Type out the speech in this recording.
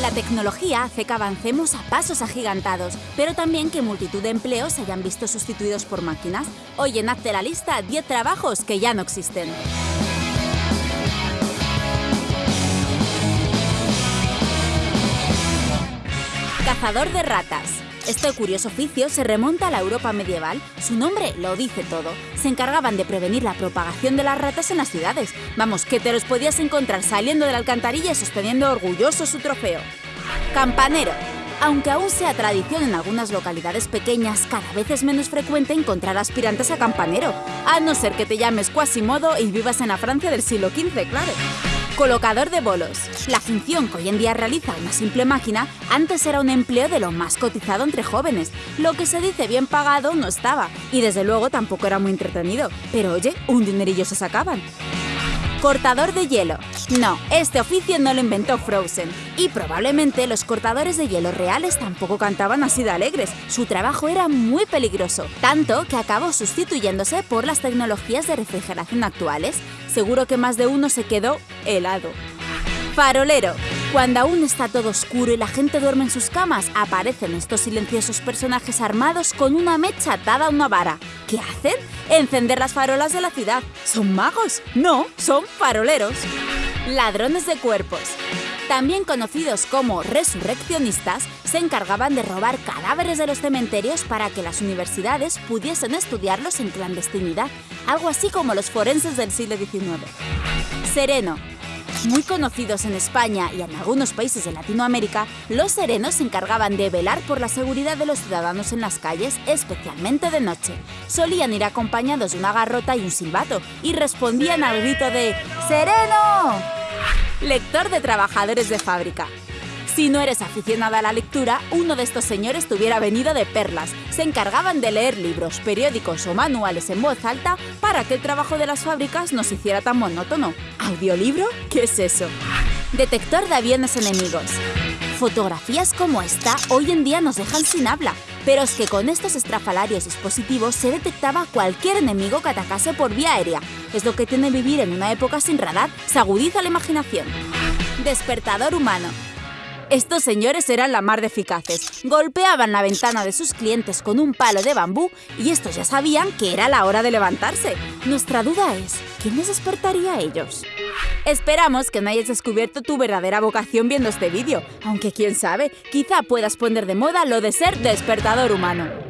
La tecnología hace que avancemos a pasos agigantados, pero también que multitud de empleos se hayan visto sustituidos por máquinas. Hoy en Hazte la lista 10 trabajos que ya no existen. Cazador de ratas. Este curioso oficio se remonta a la Europa medieval. Su nombre lo dice todo. Se encargaban de prevenir la propagación de las ratas en las ciudades. Vamos, que te los podías encontrar saliendo de la alcantarilla y sosteniendo orgulloso su trofeo. Campanero. Aunque aún sea tradición en algunas localidades pequeñas, cada vez es menos frecuente encontrar aspirantes a campanero, a no ser que te llames Quasimodo y vivas en la Francia del siglo XV, claro. Colocador de bolos. La función que hoy en día realiza una simple máquina antes era un empleo de lo más cotizado entre jóvenes. Lo que se dice bien pagado no estaba y desde luego tampoco era muy entretenido. Pero oye, un dinerillo se sacaban. Cortador de hielo. No, este oficio no lo inventó Frozen. Y probablemente los cortadores de hielo reales tampoco cantaban así de alegres. Su trabajo era muy peligroso, tanto que acabó sustituyéndose por las tecnologías de refrigeración actuales. Seguro que más de uno se quedó helado. Farolero. Cuando aún está todo oscuro y la gente duerme en sus camas, aparecen estos silenciosos personajes armados con una mecha atada a una vara. ¿Qué hacen? Encender las farolas de la ciudad. ¿Son magos? No, son faroleros. Ladrones de cuerpos. También conocidos como resurreccionistas, se encargaban de robar cadáveres de los cementerios para que las universidades pudiesen estudiarlos en clandestinidad, algo así como los forenses del siglo XIX. Sereno, muy conocidos en España y en algunos países de Latinoamérica, los serenos se encargaban de velar por la seguridad de los ciudadanos en las calles, especialmente de noche. Solían ir acompañados de una garrota y un silbato, y respondían al grito de ¡Sereno! Lector de trabajadores de fábrica. Si no eres aficionada a la lectura, uno de estos señores tuviera venido de perlas. Se encargaban de leer libros, periódicos o manuales en voz alta para que el trabajo de las fábricas no se hiciera tan monótono. ¿Audiolibro? ¿Qué es eso? Detector de aviones enemigos. Fotografías como esta hoy en día nos dejan sin habla, pero es que con estos estrafalarios dispositivos se detectaba cualquier enemigo que atacase por vía aérea. Es lo que tiene vivir en una época sin radar, se agudiza la imaginación. Despertador humano. Estos señores eran la mar de eficaces. Golpeaban la ventana de sus clientes con un palo de bambú y estos ya sabían que era la hora de levantarse. Nuestra duda es, ¿quién les despertaría a ellos? Esperamos que no hayas descubierto tu verdadera vocación viendo este vídeo, aunque quién sabe, quizá puedas poner de moda lo de ser despertador humano.